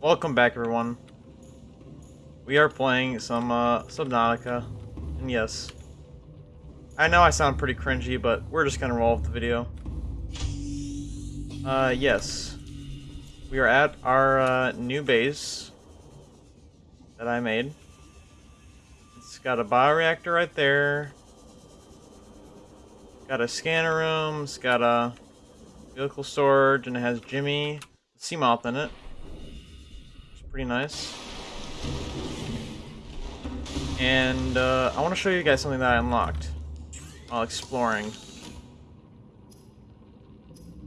Welcome back, everyone. We are playing some uh, Subnautica, and yes, I know I sound pretty cringy, but we're just gonna roll with the video. Uh, yes, we are at our uh, new base that I made. It's got a bioreactor right there. Got a scanner room. It's got a vehicle storage, and it has Jimmy Seamoth in it pretty nice. And uh, I want to show you guys something that I unlocked while exploring.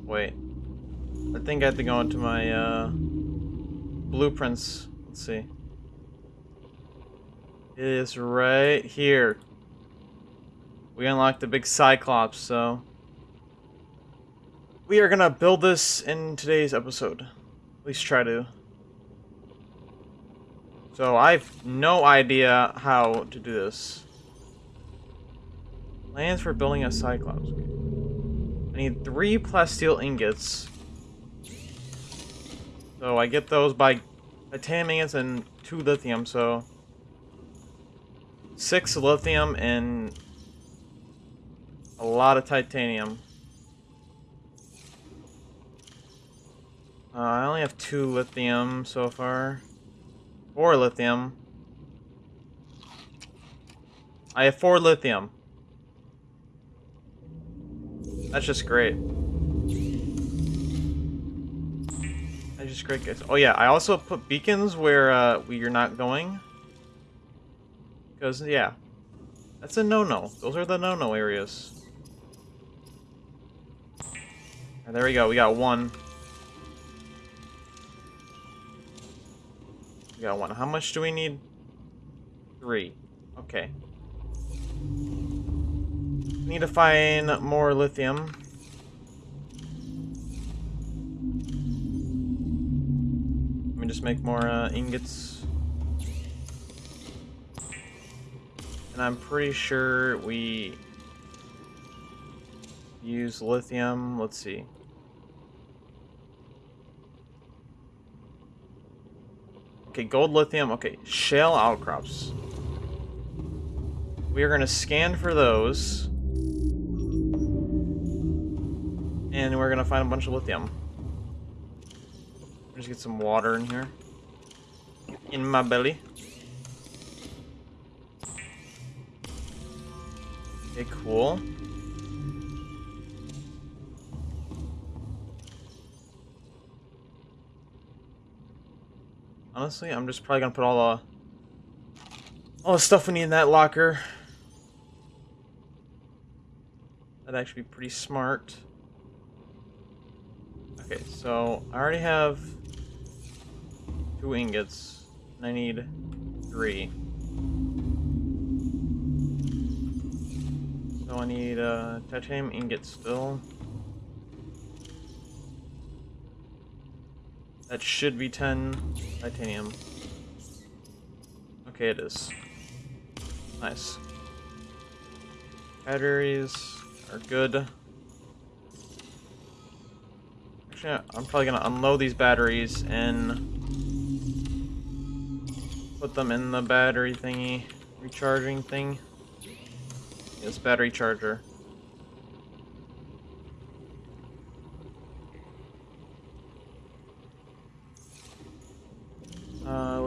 Wait. I think I have to go into my uh, blueprints. Let's see. It is right here. We unlocked the big Cyclops, so... We are gonna build this in today's episode. At least try to. So I've no idea how to do this. Plans for building a Cyclops. I need three plasteel ingots. So I get those by titanium ingots and two lithium, so... Six lithium and a lot of titanium. Uh, I only have two lithium so far. Four lithium. I have four lithium. That's just great. That's just great, guys. Oh yeah, I also put beacons where uh, you're not going. Because, yeah. That's a no-no. Those are the no-no areas. Right, there we go. We got one. We got one. How much do we need? Three. Okay. Need to find more lithium. Let me just make more uh, ingots. And I'm pretty sure we use lithium. Let's see. Okay, gold lithium. Okay, shale outcrops. We are going to scan for those. And we're going to find a bunch of lithium. Just get some water in here. In my belly. Okay, cool. Honestly, I'm just probably gonna put all the all the stuff we need in that locker. That'd actually be pretty smart. Okay, so I already have two ingots, and I need three. So I need a titanium ingot still. That should be 10 titanium. Okay, it is. Nice. Batteries are good. Actually, I'm probably gonna unload these batteries and put them in the battery thingy, recharging thing. This battery charger.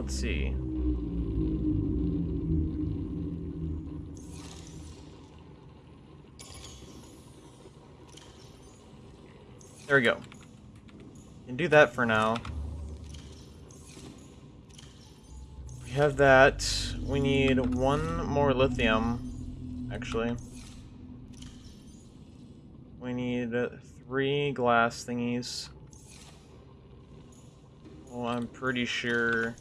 Let's see. There we go. Can do that for now. We have that. We need one more lithium, actually. We need three glass thingies. Well, I'm pretty sure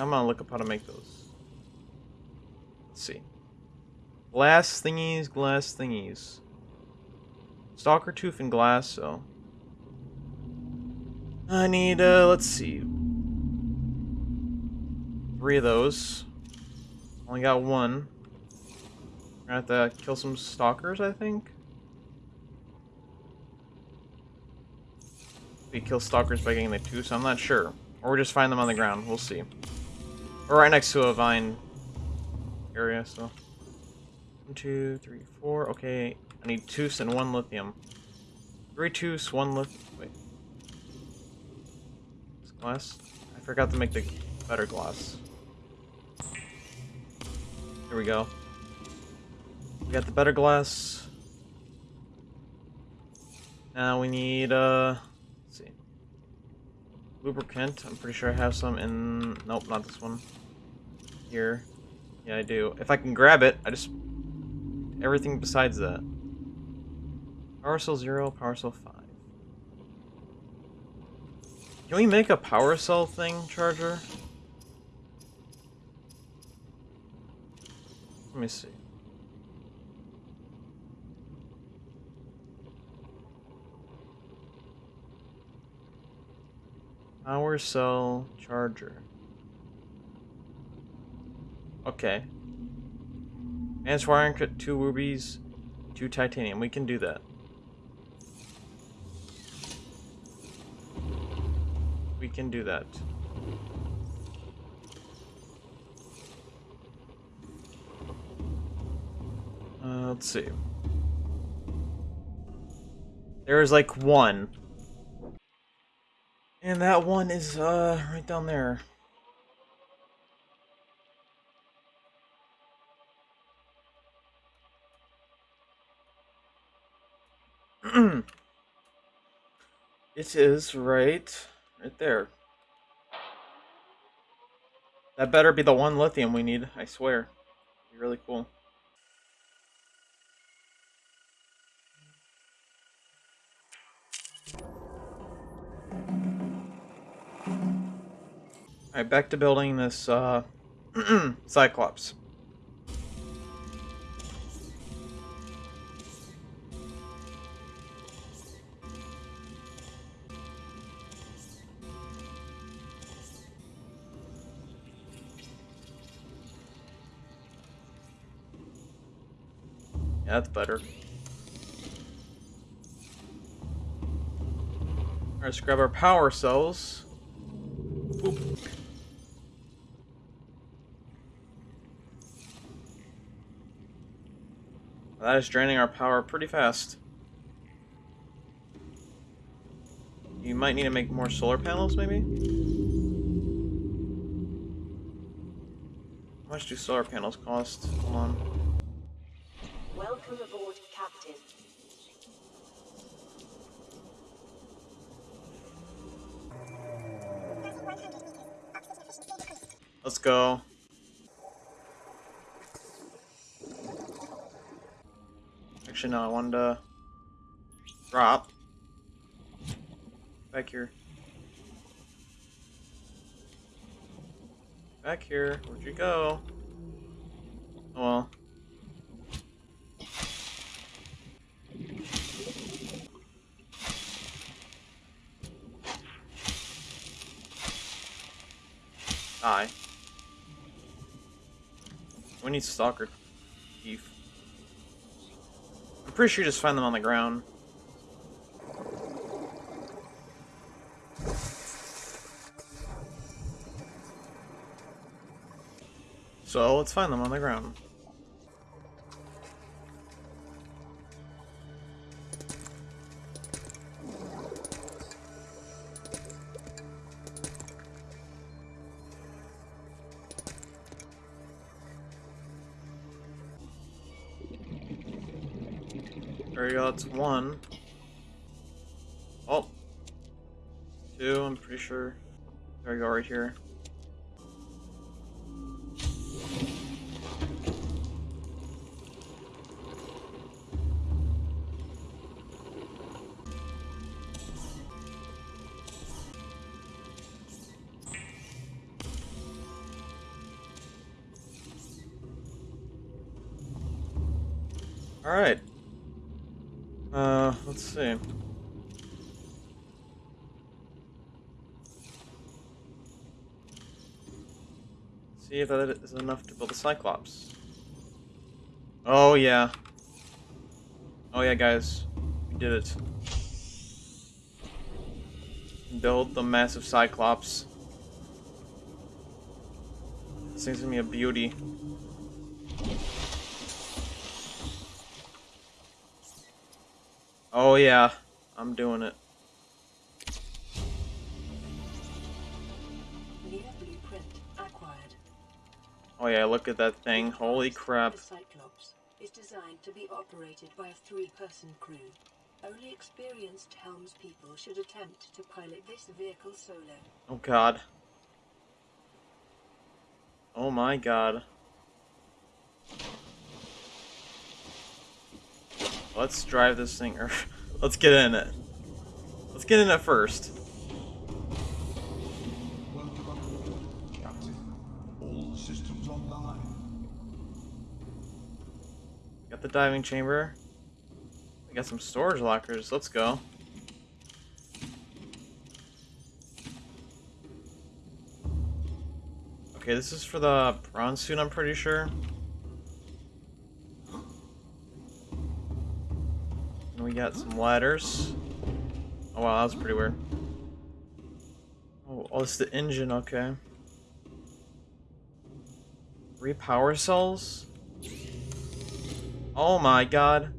I'm gonna look up how to make those. Let's see. Glass thingies, glass thingies. Stalker tooth and glass, so. I need, uh, let's see. Three of those. Only got one. I have to kill some stalkers, I think. we kill stalkers by getting the two, so I'm not sure. Or we just find them on the ground. We'll see. We're right next to a vine area, so. One, two, three, four. Okay, I need two and one lithium. Three tooths, one lithium. Wait. This glass? I forgot to make the better glass. Here we go. We got the better glass. Now we need, uh. Lubricant. I'm pretty sure I have some in, nope, not this one. Here. Yeah, I do. If I can grab it, I just, everything besides that. Power cell 0, power cell 5. Can we make a power cell thing, Charger? Let me see. Power cell charger. Okay. Advanced wiring cut two rubies, two titanium. We can do that. We can do that. Uh, let's see. There's like one. And that one is, uh, right down there. it is right, right there. That better be the one lithium we need, I swear. Be really cool. Alright, back to building this, uh, Cyclops. Yeah, that's better. Let's grab our power cells. Draining our power pretty fast. You might need to make more solar panels, maybe? How much do solar panels cost? Hold on. Welcome aboard, Captain. Let's go. I wanted to drop. Back here. Back here. Where'd you go? Oh well. Die. We need stalker teeth. Pretty sure you just find them on the ground. So let's find them on the ground. There we go, it's one. Oh. Two, I'm pretty sure. There we go, right here. See if that is enough to build a Cyclops. Oh, yeah. Oh, yeah, guys. We did it. Build the massive Cyclops. This thing's gonna be a beauty. Oh yeah, I'm doing it. Oh yeah, look at that thing. Holy crap. The Cyclops is designed to be operated by a three-person crew. Only experienced helmspeople should attempt to pilot this vehicle solo. Oh god. Oh my god. Let's drive this thing, or let's get in it. Let's get in it first. Got the diving chamber. We got some storage lockers. Let's go. Okay, this is for the prawn suit, I'm pretty sure. And we got some ladders. Oh wow, that was pretty weird. Oh, oh it's the engine, okay. Three power cells? Oh my god.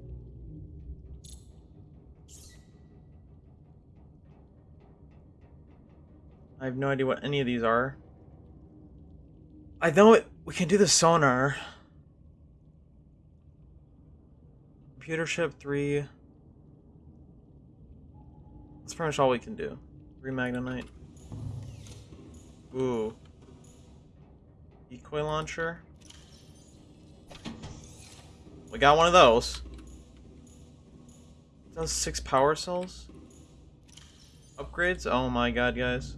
I have no idea what any of these are. I know it. We can do the sonar. Computer ship three. That's pretty much all we can do. Three magnetite. Ooh. Decoy launcher. We got one of those. Does six power cells? Upgrades? Oh my god, guys.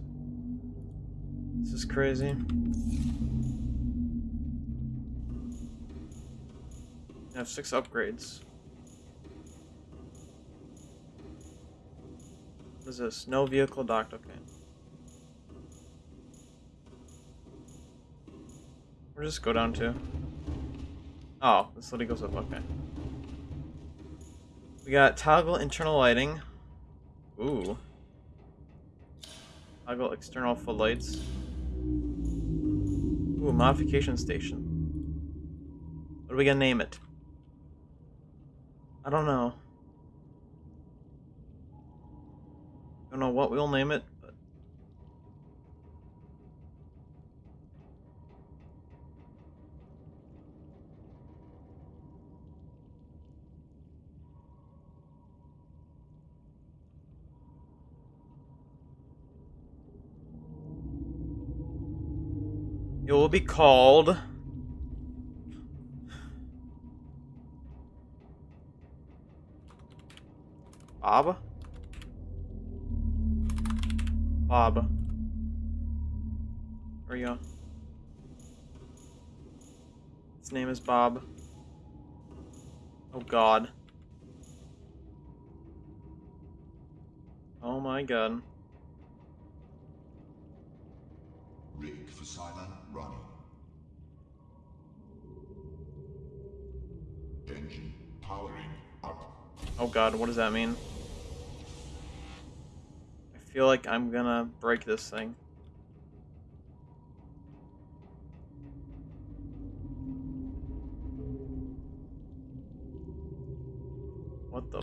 This is crazy. I have six upgrades. What is this? No vehicle docked, okay. Where does this go down to? Oh, this literally goes up, okay. We got toggle internal lighting. Ooh. Toggle external footlights. Ooh, modification station. What are we gonna name it? I don't know. Don't know what we'll name it, it will be called Bob? Bob. Where are you? His name is Bob. Oh god. Oh my god. Oh god, what does that mean? I feel like I'm gonna break this thing. What the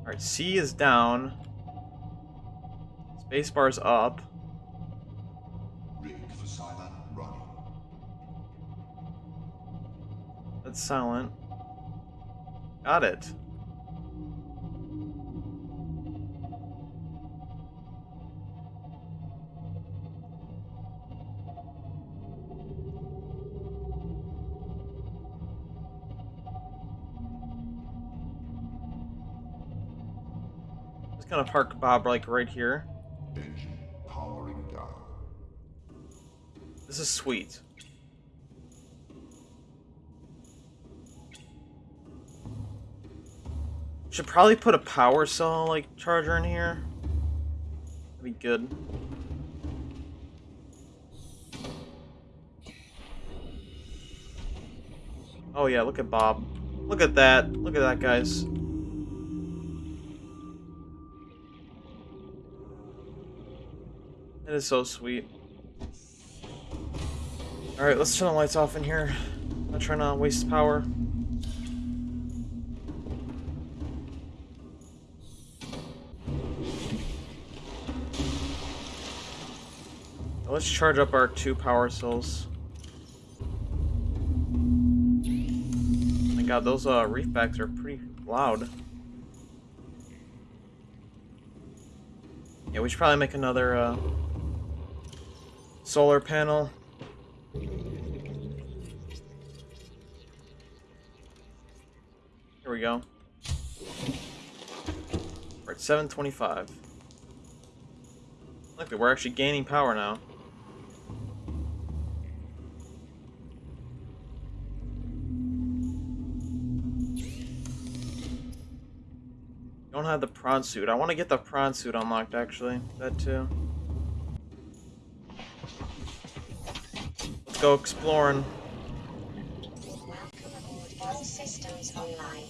Alright, C is down. Spacebar's up. Silent. Got it. Gonna park Bob like right here. Engine powering down. This is sweet. Should probably put a power cell, like, charger in here. That'd be good. Oh yeah, look at Bob. Look at that. Look at that, guys. It is so sweet. Alright, let's turn the lights off in here. I'm not trying to waste power. Let's charge up our two power cells. My god, those uh, reefbacks are pretty loud. Yeah, we should probably make another uh, solar panel. Here we go. We're at 725. Look, we're actually gaining power now. Don't have the prawn suit. I want to get the prawn suit unlocked, actually. That too. Let's go exploring. All systems online.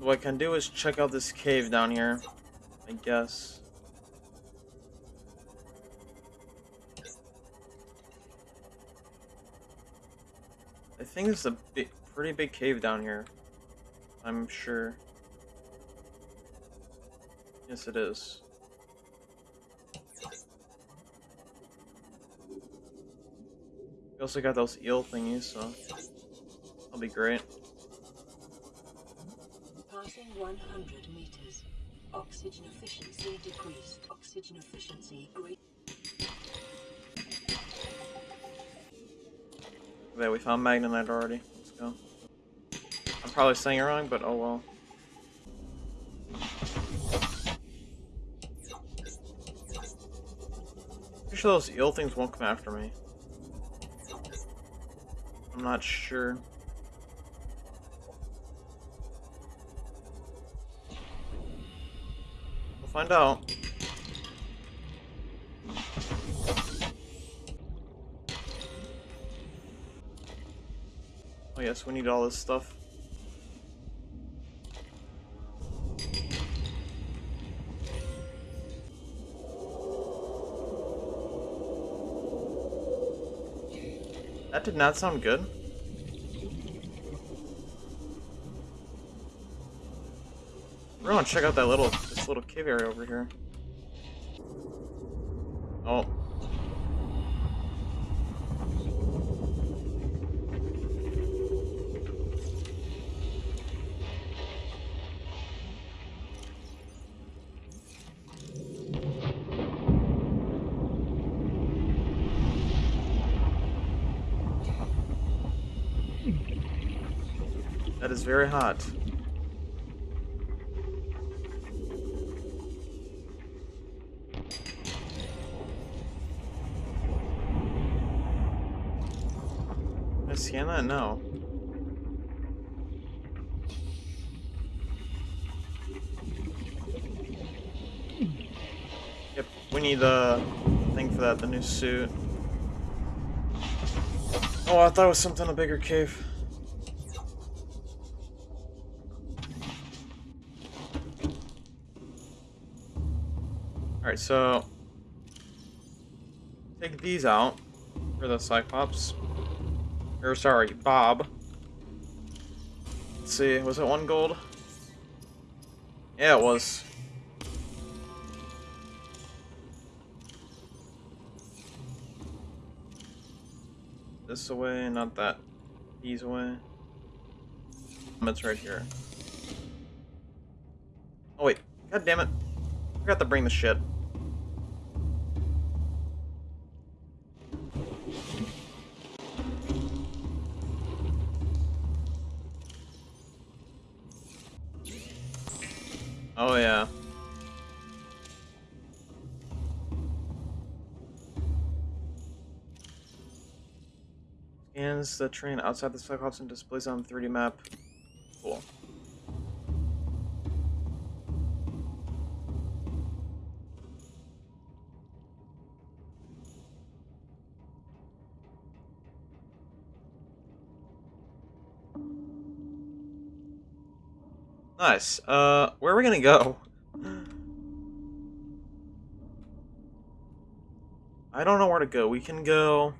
What I can do is check out this cave down here. I guess. I think it's a big, pretty big cave down here. I'm sure. Yes, it is. We also got those eel thingies, so that'll be great. Passing 100 meters. Oxygen efficiency decreased. Oxygen efficiency great. There, we found Magnetite already. Let's go. Probably saying it wrong, but oh well. Pretty sure those eel things won't come after me. I'm not sure. We'll find out. Oh yes, we need all this stuff. Did not sound good. We're gonna check out that little this little cave area over here. That is very hot. I scan? No. Yep, we need the thing for that, the new suit. Oh, I thought it was something a bigger cave. Alright, so take these out for the Cyclops. Or sorry, Bob. Let's see, was it one gold? Yeah, it was. This away, not that. These away. It's right here. Oh wait, god damn it. I Forgot to bring the shit. The train outside the Cyclops and displays on the 3D map. Cool. Nice. Uh, where are we gonna go? I don't know where to go. We can go...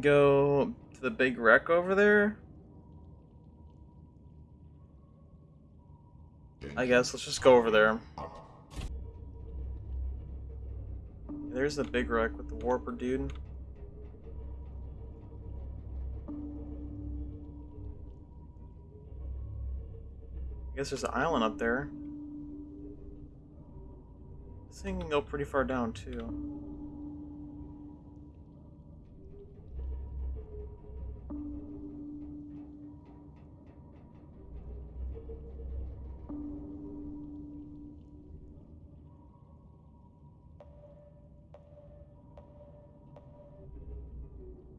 can go to the big wreck over there. I guess let's just go over there. There's the big wreck with the warper dude. I guess there's an island up there. This thing can go pretty far down too.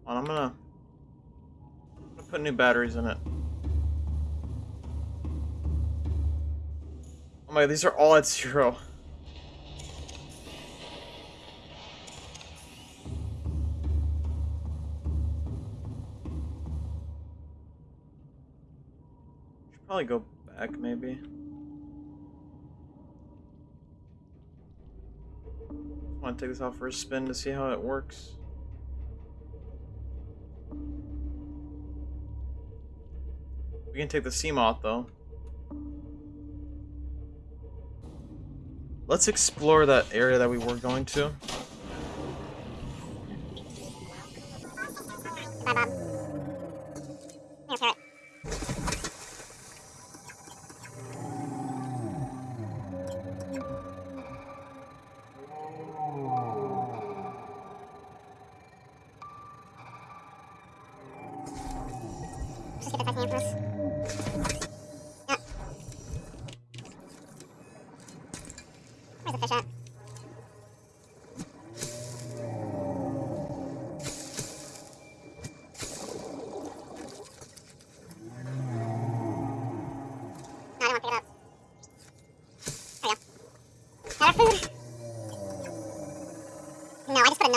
On, I'm gonna, I'm gonna put new batteries in it. Oh my, these are all at zero. Should probably go back, maybe. Want to take this off for a spin to see how it works. We can take the Seamoth though. Let's explore that area that we were going to.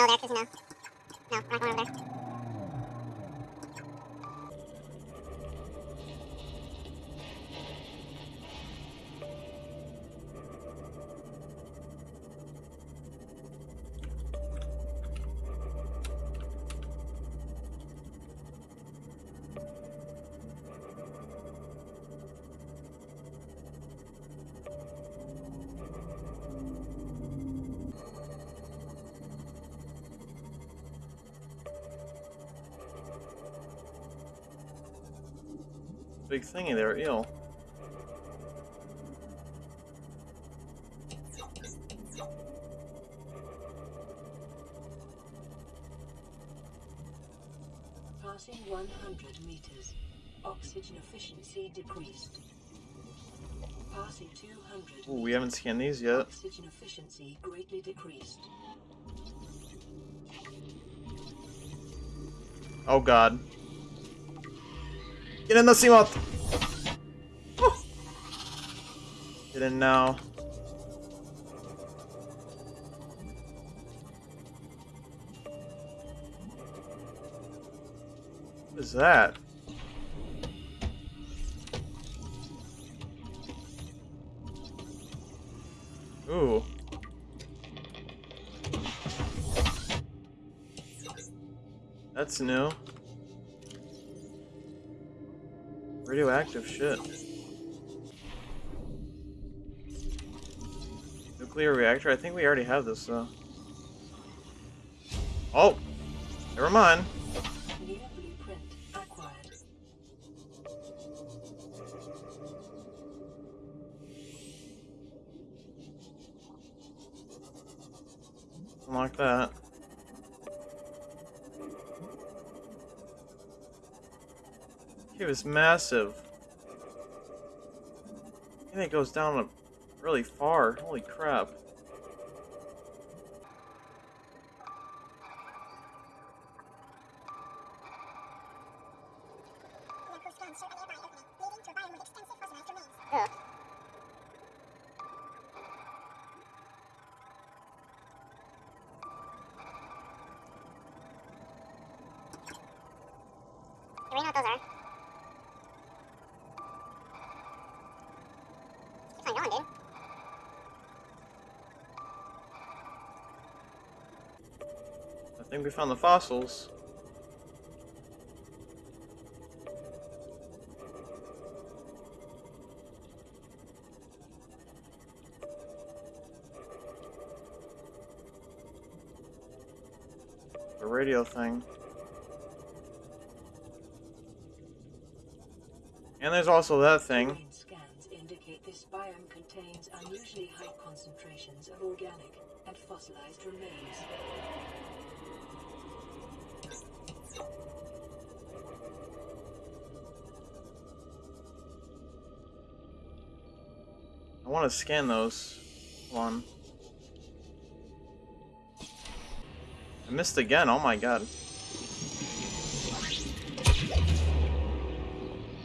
No, I just no there. No, we're not going over there. Big thingy there, eel. Passing 100 meters. Oxygen efficiency decreased. Passing 200 Ooh, we haven't scanned these yet. Oxygen efficiency greatly decreased. Oh god. Get in the Seamoth! Woo! Get in now. What is that? Ooh. That's new. Radioactive shit. Nuclear reactor? I think we already have this though. Oh! Never mind. Massive. And it goes down really far. Holy crap. Ugh. what those are. Think we found the fossils. The radio thing. And there's also that thing. Scans indicate this biome contains unusually high concentrations of organic and fossilized remains. I want to scan those. One. I missed again. Oh my god.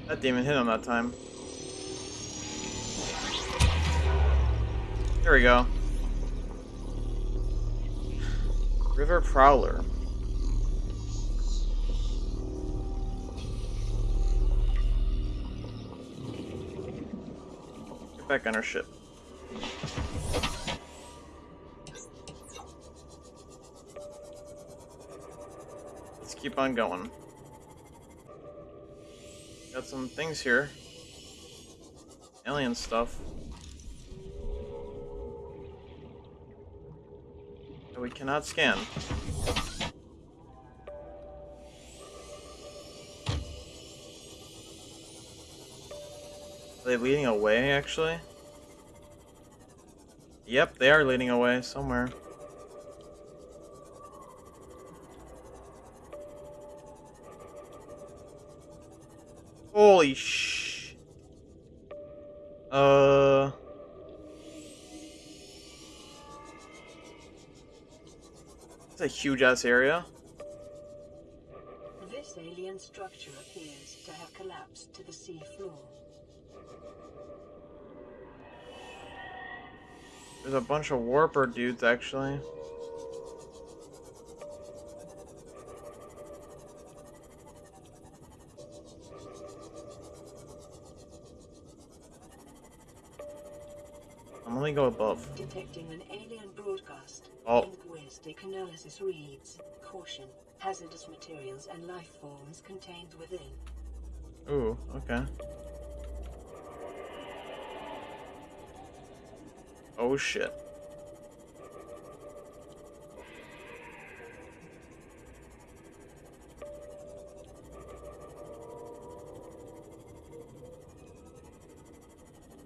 That demon hit him that time. There we go. River Prowler. Back on our ship. Let's keep on going. Got some things here. Alien stuff. That we cannot scan. They leading away, actually? Yep, they are leading away somewhere. Holy sh... Uh... It's a huge-ass area. This alien structure appears to have collapsed to the sea floor. There's a bunch of warper dudes, actually. I'm only go above. Detecting an alien broadcast. Oh. Linguistic analysis reads, Caution, hazardous materials and life forms contained within. Ooh, okay. Oh shit.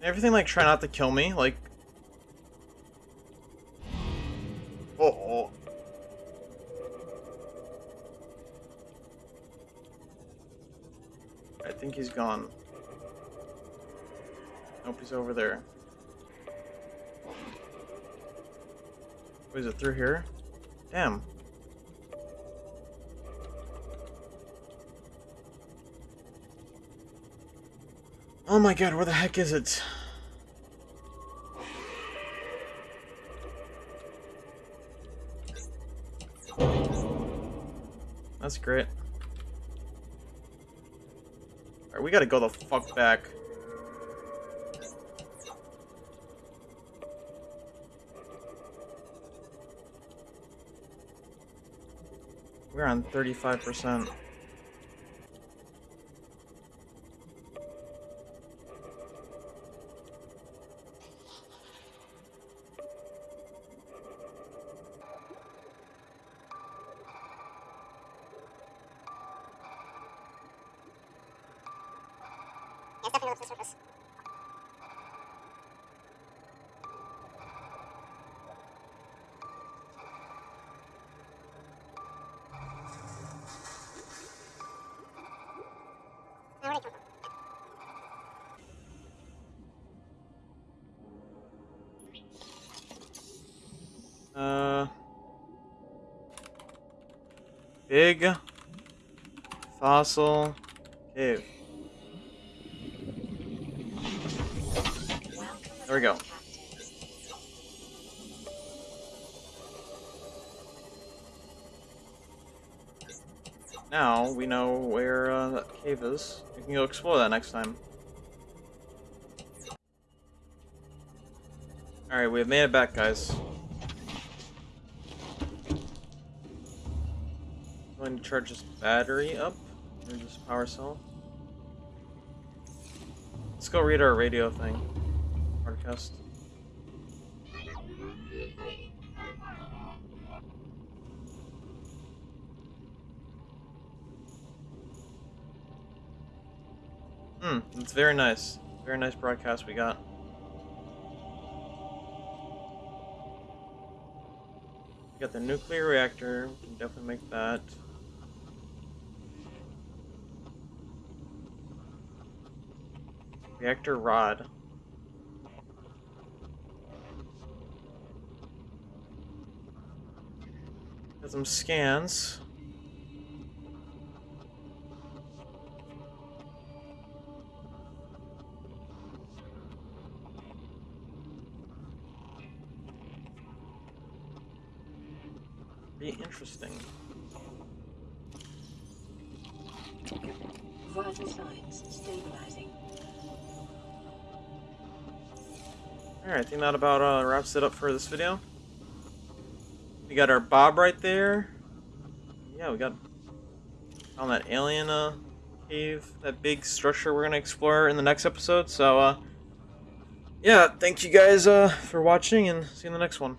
Everything like try not to kill me, like Oh, oh. I think he's gone. Nope, he's over there. Is it through here? Damn. Oh my god, where the heck is it? That's great. Alright, we gotta go the fuck back. We're on 35%. Big fossil cave. There we go. now we know where uh, that cave is. We can go explore that next time. Alright, we have made it back, guys. Charge this battery up. Or this power cell. Let's go read our radio thing. Broadcast. Hmm, it's very nice. Very nice broadcast we got. We got the nuclear reactor. We can definitely make that. Reactor rod. Some scans. That about uh, wraps it up for this video. We got our Bob right there. Yeah, we got on that alien uh, cave, that big structure we're gonna explore in the next episode. So, uh, yeah, thank you guys uh, for watching, and see you in the next one.